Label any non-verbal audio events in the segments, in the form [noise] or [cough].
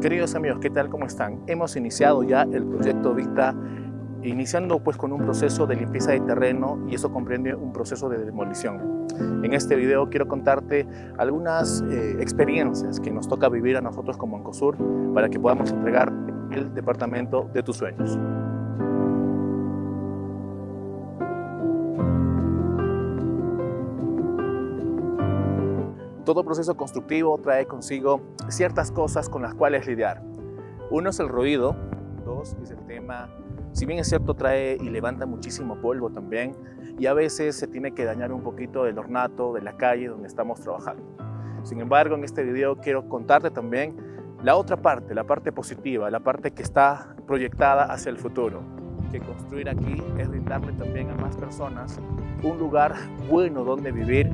Queridos amigos, ¿qué tal? ¿Cómo están? Hemos iniciado ya el proyecto Vista, iniciando pues con un proceso de limpieza de terreno y eso comprende un proceso de demolición. En este video quiero contarte algunas eh, experiencias que nos toca vivir a nosotros como Ancosur para que podamos entregar el departamento de tus sueños. Todo proceso constructivo trae consigo ciertas cosas con las cuales lidiar. Uno es el ruido, dos es el tema, si bien es cierto trae y levanta muchísimo polvo también y a veces se tiene que dañar un poquito del ornato de la calle donde estamos trabajando. Sin embargo, en este video quiero contarte también la otra parte, la parte positiva, la parte que está proyectada hacia el futuro, que construir aquí es brindarle también a más personas un lugar bueno donde vivir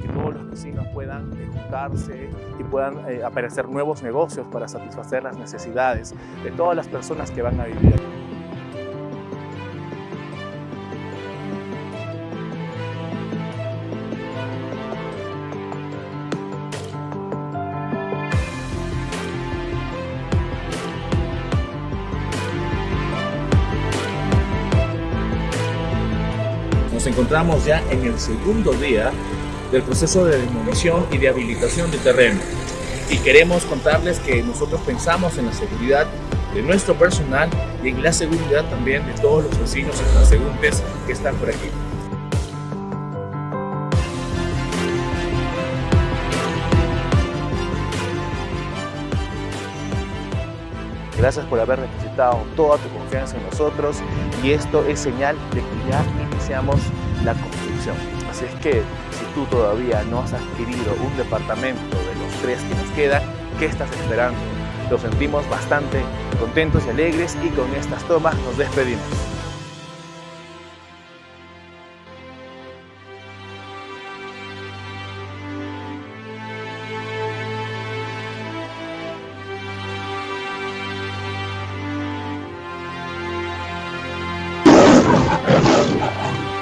que todos los vecinos puedan juntarse y puedan eh, aparecer nuevos negocios para satisfacer las necesidades de todas las personas que van a vivir. Nos encontramos ya en el segundo día del proceso de demolición y de habilitación de terreno. Y queremos contarles que nosotros pensamos en la seguridad de nuestro personal y en la seguridad también de todos los vecinos y transeúntes que están por aquí. Gracias por haber depositado toda tu confianza en nosotros y esto es señal de que ya iniciamos la construcción. Así es que si tú todavía no has adquirido un departamento de los tres que nos quedan, ¿qué estás esperando? Lo sentimos bastante contentos y alegres y con estas tomas nos despedimos. [laughs]